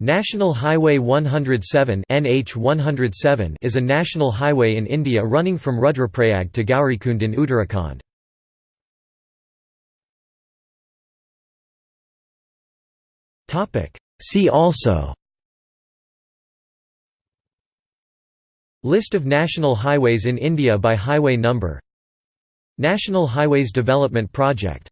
National Highway 107 NH 107 is a national highway in India running from Rudraprayag to Gaurikund in Uttarakhand. See also List of national highways in India by highway number National Highways Development Project